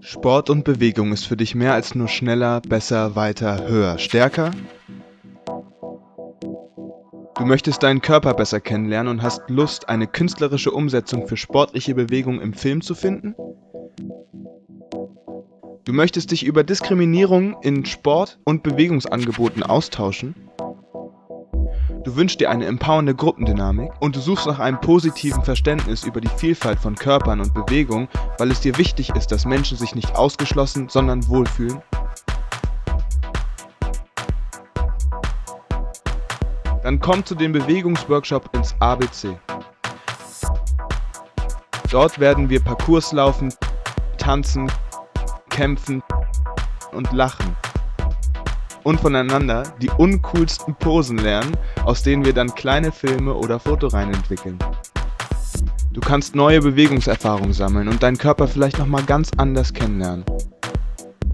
Sport und Bewegung ist für dich mehr als nur schneller, besser, weiter, höher, stärker? Du möchtest deinen Körper besser kennenlernen und hast Lust, eine künstlerische Umsetzung für sportliche Bewegung im Film zu finden? Du möchtest dich über Diskriminierung in Sport und Bewegungsangeboten austauschen? Du wünschst dir eine empowernde Gruppendynamik und du suchst nach einem positiven Verständnis über die Vielfalt von Körpern und Bewegungen, weil es dir wichtig ist, dass Menschen sich nicht ausgeschlossen, sondern wohlfühlen? Dann komm zu dem Bewegungsworkshop ins ABC. Dort werden wir Parcours laufen, tanzen, kämpfen und lachen und voneinander die uncoolsten Posen lernen, aus denen wir dann kleine Filme oder Fotoreihen entwickeln. Du kannst neue Bewegungserfahrungen sammeln und deinen Körper vielleicht nochmal ganz anders kennenlernen.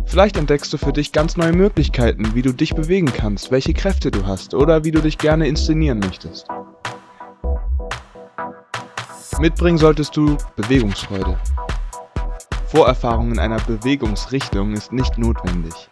Vielleicht entdeckst du für dich ganz neue Möglichkeiten, wie du dich bewegen kannst, welche Kräfte du hast oder wie du dich gerne inszenieren möchtest. Mitbringen solltest du Bewegungsfreude. Vorerfahrung in einer Bewegungsrichtung ist nicht notwendig.